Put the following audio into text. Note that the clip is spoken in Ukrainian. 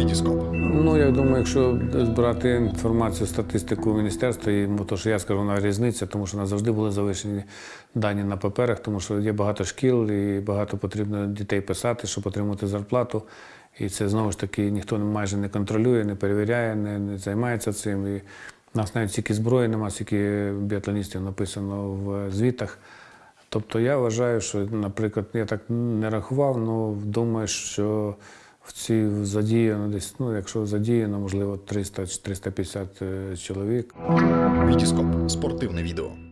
Вітіскоп. Ну, я думаю, якщо збирати інформацію, статистику міністерства, і ну, то, що я скажу, вона різниця, тому що у завжди були залишені дані на паперах, тому що є багато шкіл і багато потрібно дітей писати, щоб отримати зарплату. І це знову ж таки ніхто майже не контролює, не перевіряє, не, не займається цим. І у нас навіть стільки зброї нема, стільки біатлоністів написано в звітах. Тобто я вважаю, що, наприклад, я так не рахував, але думаю, що в цій задіяно десь, ну, якщо задіяно, можливо, 300 чи 350 е, чоловік. Вітіскоп. Спортивне відео.